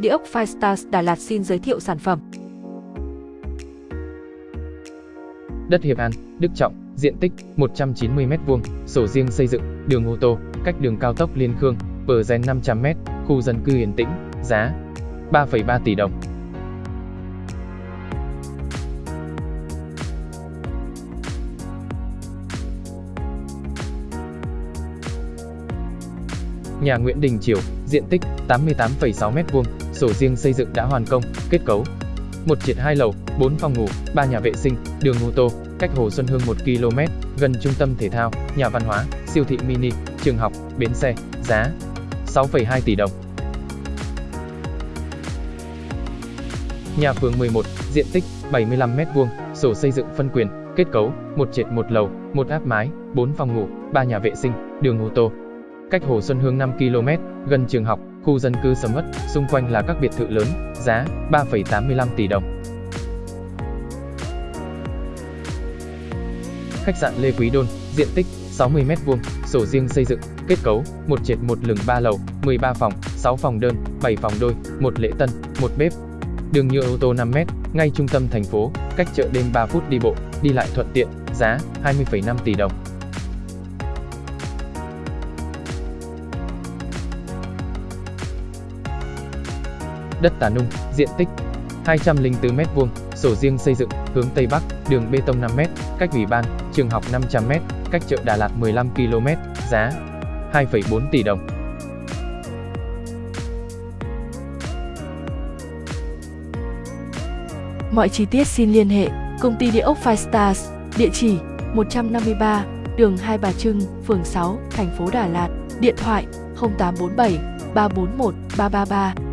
Địa ốc Firestars Đà Lạt xin giới thiệu sản phẩm. Đất Hiệp An, Đức Trọng, diện tích 190m2, sổ riêng xây dựng, đường ô tô, cách đường cao tốc Liên Khương, bờ gen 500m, khu dân cư yên tĩnh, giá 3,3 tỷ đồng. Nhà Nguyễn Đình Triều, diện tích 88,6m2, sổ riêng xây dựng đã hoàn công, kết cấu. Một triệt hai lầu, 4 phòng ngủ, 3 nhà vệ sinh, đường ô tô, cách Hồ Xuân Hương 1 km, gần trung tâm thể thao, nhà văn hóa, siêu thị mini, trường học, bến xe, giá 6,2 tỷ đồng. Nhà phường 11, diện tích 75m2, sổ xây dựng phân quyền, kết cấu, một trệt một lầu, một áp mái, 4 phòng ngủ, 3 nhà vệ sinh, đường ô tô. Cách Hồ Xuân Hương 5 km, gần trường học, khu dân cư sầm mất, xung quanh là các biệt thự lớn, giá 3,85 tỷ đồng. Khách sạn Lê Quý Đôn, diện tích 60m2, sổ riêng xây dựng, kết cấu, một trệt một lửng 3 lầu, 13 phòng, 6 phòng đơn, 7 phòng đôi, một lễ tân, một bếp. Đường nhựa ô tô 5m, ngay trung tâm thành phố, cách chợ đêm 3 phút đi bộ, đi lại thuận tiện, giá 20,5 tỷ đồng. Đất Tà Nung, diện tích 204m2, sổ riêng xây dựng, hướng Tây Bắc, đường bê tông 5m, cách ủy ban, trường học 500m, cách chợ Đà Lạt 15 km, giá 2,4 tỷ đồng. Mọi chi tiết xin liên hệ Công ty Địa ốc Five Stars, địa chỉ 153, đường Hai Bà Trưng, phường 6, thành phố Đà Lạt, điện thoại 0847 341 333